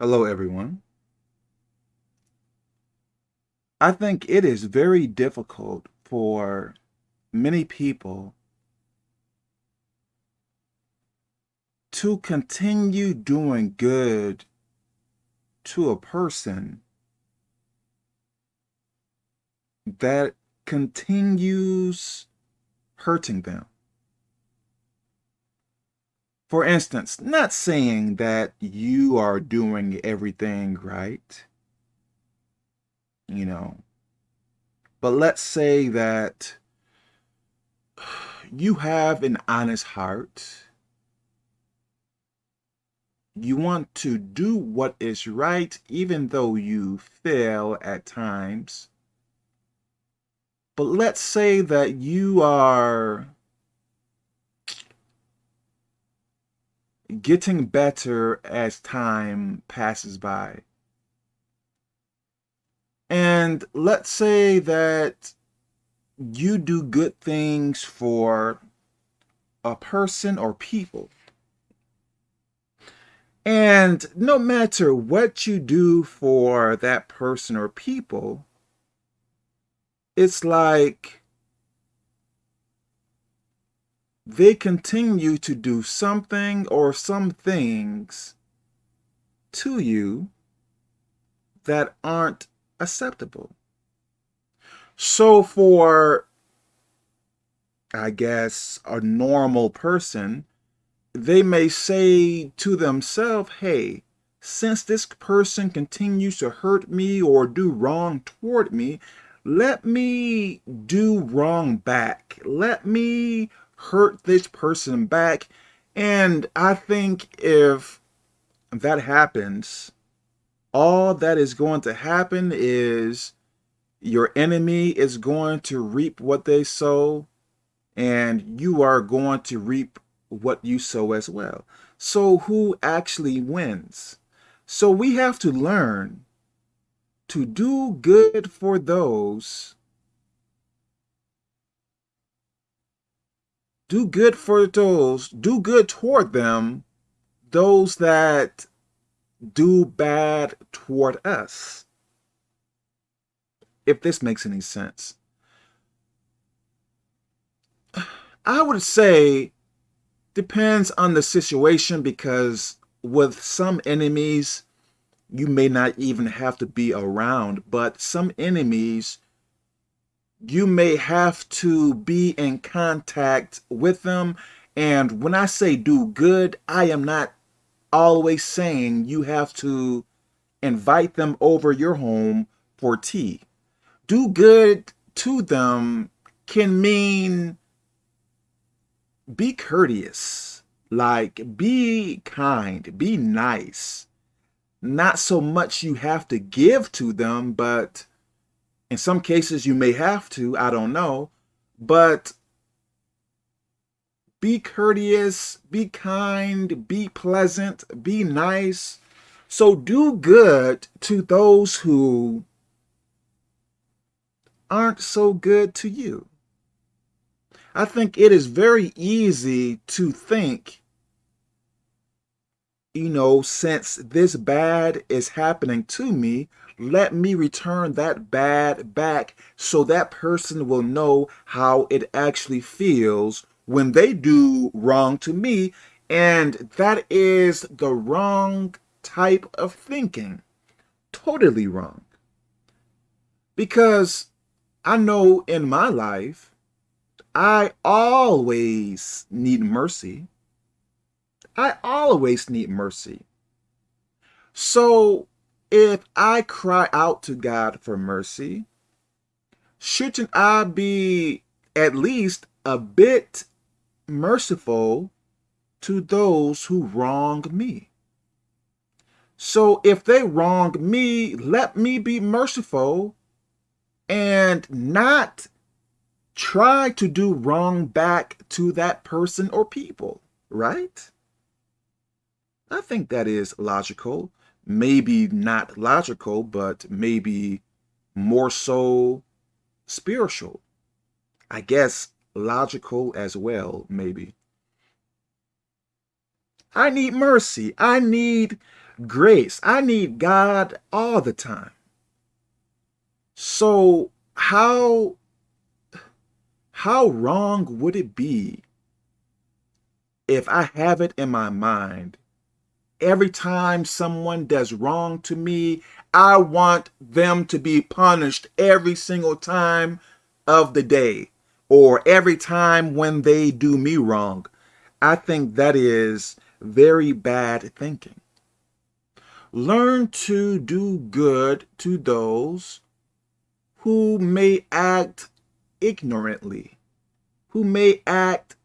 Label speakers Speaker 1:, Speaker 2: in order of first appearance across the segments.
Speaker 1: Hello, everyone. I think it is very difficult for many people to continue doing good to a person that continues hurting them. For instance, not saying that you are doing everything right, you know, but let's say that you have an honest heart. You want to do what is right, even though you fail at times. But let's say that you are getting better as time passes by. And let's say that you do good things for a person or people. And no matter what you do for that person or people, it's like they continue to do something or some things to you that aren't acceptable. So for, I guess, a normal person, they may say to themselves, hey, since this person continues to hurt me or do wrong toward me, let me do wrong back. Let me hurt this person back. And I think if that happens, all that is going to happen is your enemy is going to reap what they sow and you are going to reap what you sow as well. So who actually wins? So we have to learn to do good for those do good for those, do good toward them, those that do bad toward us. If this makes any sense. I would say depends on the situation because with some enemies, you may not even have to be around, but some enemies you may have to be in contact with them. And when I say do good, I am not always saying you have to invite them over your home for tea. Do good to them can mean be courteous, like be kind, be nice. Not so much you have to give to them, but in some cases, you may have to, I don't know, but be courteous, be kind, be pleasant, be nice. So do good to those who aren't so good to you. I think it is very easy to think, you know, since this bad is happening to me, let me return that bad back so that person will know how it actually feels when they do wrong to me. And that is the wrong type of thinking. Totally wrong. Because I know in my life, I always need mercy. I always need mercy. So if I cry out to God for mercy, shouldn't I be at least a bit merciful to those who wrong me? So if they wrong me, let me be merciful and not try to do wrong back to that person or people, right? I think that is logical maybe not logical, but maybe more so spiritual. I guess logical as well, maybe. I need mercy. I need grace. I need God all the time. So how how wrong would it be if I have it in my mind every time someone does wrong to me, I want them to be punished every single time of the day or every time when they do me wrong. I think that is very bad thinking. Learn to do good to those who may act ignorantly, who may act,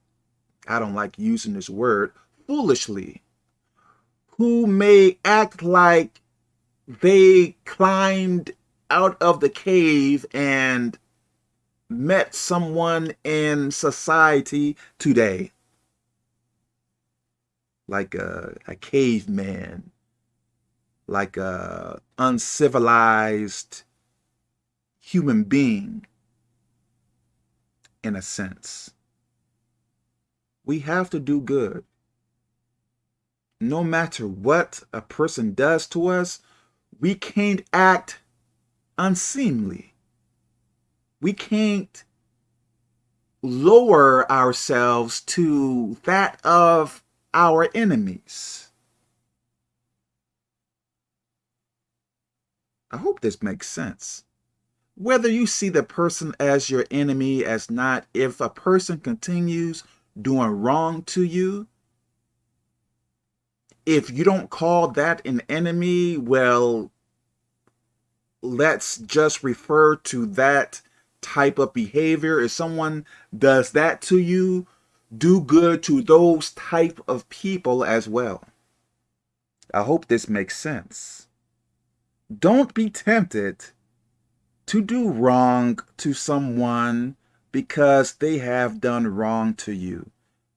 Speaker 1: I don't like using this word, foolishly, who may act like they climbed out of the cave and met someone in society today, like a, a caveman, like a uncivilized human being, in a sense. We have to do good. No matter what a person does to us, we can't act unseemly. We can't lower ourselves to that of our enemies. I hope this makes sense whether you see the person as your enemy as not, if a person continues doing wrong to you, if you don't call that an enemy, well, let's just refer to that type of behavior. If someone does that to you, do good to those type of people as well. I hope this makes sense. Don't be tempted to do wrong to someone because they have done wrong to you.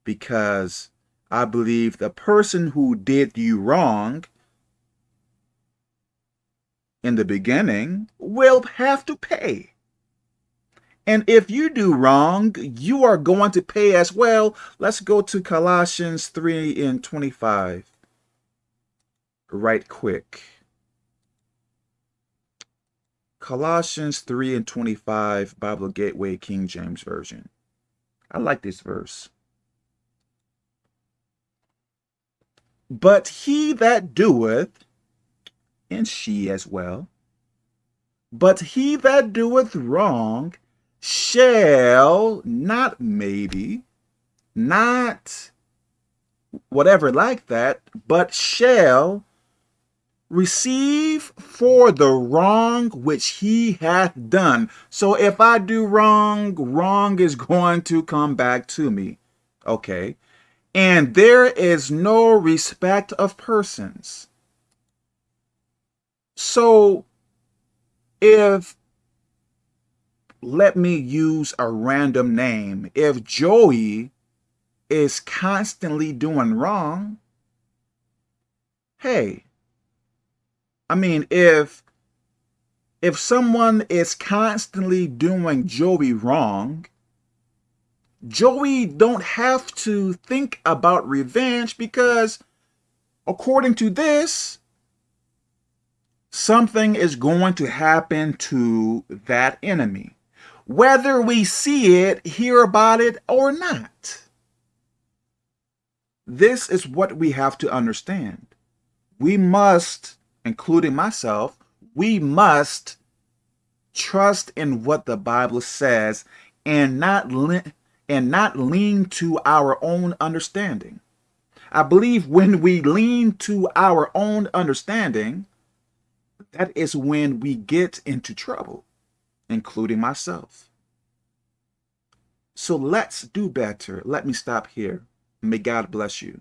Speaker 1: Because I believe the person who did you wrong in the beginning will have to pay. And if you do wrong, you are going to pay as well. Let's go to Colossians 3 and 25 right quick. Colossians 3 and 25, Bible Gateway King James Version. I like this verse. But he that doeth, and she as well, but he that doeth wrong shall, not maybe, not whatever like that, but shall receive for the wrong which he hath done. So if I do wrong, wrong is going to come back to me. Okay. And there is no respect of persons. So if, let me use a random name, if Joey is constantly doing wrong, hey, I mean, if if someone is constantly doing Joey wrong, Joey don't have to think about revenge because according to this, something is going to happen to that enemy, whether we see it, hear about it, or not. This is what we have to understand. We must including myself, we must trust in what the Bible says and not and not lean to our own understanding. I believe when we lean to our own understanding, that is when we get into trouble, including myself. So let's do better. Let me stop here. May God bless you.